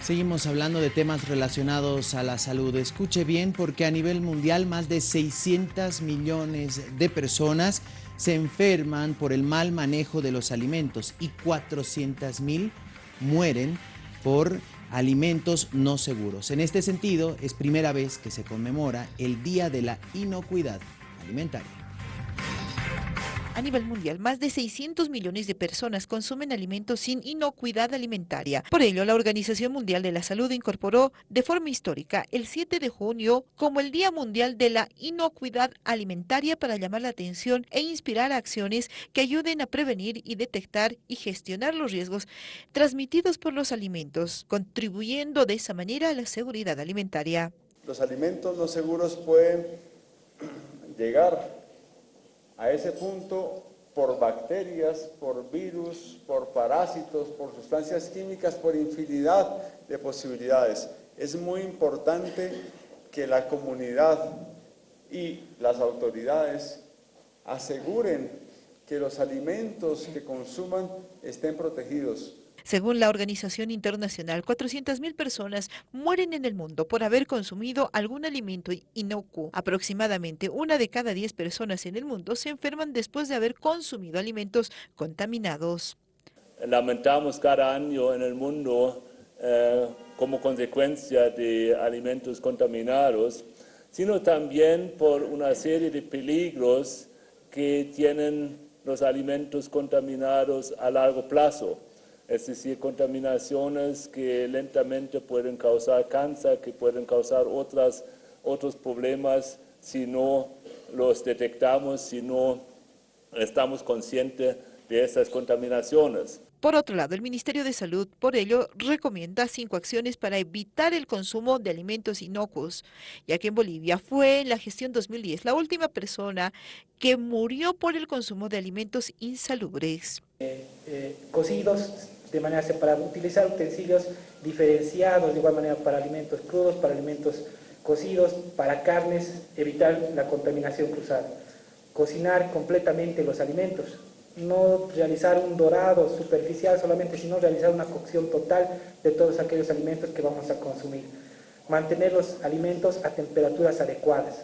Seguimos hablando de temas relacionados a la salud. Escuche bien porque a nivel mundial más de 600 millones de personas se enferman por el mal manejo de los alimentos y 400 mil mueren por alimentos no seguros. En este sentido, es primera vez que se conmemora el Día de la Inocuidad Alimentaria. A nivel mundial, más de 600 millones de personas consumen alimentos sin inocuidad alimentaria. Por ello, la Organización Mundial de la Salud incorporó de forma histórica el 7 de junio como el Día Mundial de la Inocuidad Alimentaria para llamar la atención e inspirar acciones que ayuden a prevenir y detectar y gestionar los riesgos transmitidos por los alimentos, contribuyendo de esa manera a la seguridad alimentaria. Los alimentos no seguros pueden llegar a ese punto por bacterias, por virus, por parásitos, por sustancias químicas, por infinidad de posibilidades. Es muy importante que la comunidad y las autoridades aseguren que los alimentos que consuman estén protegidos, según la Organización Internacional, 400.000 personas mueren en el mundo por haber consumido algún alimento inocuo. Aproximadamente una de cada 10 personas en el mundo se enferman después de haber consumido alimentos contaminados. Lamentamos cada año en el mundo eh, como consecuencia de alimentos contaminados, sino también por una serie de peligros que tienen los alimentos contaminados a largo plazo es decir, contaminaciones que lentamente pueden causar cáncer, que pueden causar otras, otros problemas si no los detectamos, si no estamos conscientes de esas contaminaciones. Por otro lado, el Ministerio de Salud, por ello, recomienda cinco acciones para evitar el consumo de alimentos inocuos, ya que en Bolivia fue en la gestión 2010 la última persona que murió por el consumo de alimentos insalubres. Eh, eh, cocidos de manera separada, utilizar utensilios diferenciados de igual manera para alimentos crudos, para alimentos cocidos, para carnes, evitar la contaminación cruzada. Cocinar completamente los alimentos, no realizar un dorado superficial solamente, sino realizar una cocción total de todos aquellos alimentos que vamos a consumir. Mantener los alimentos a temperaturas adecuadas.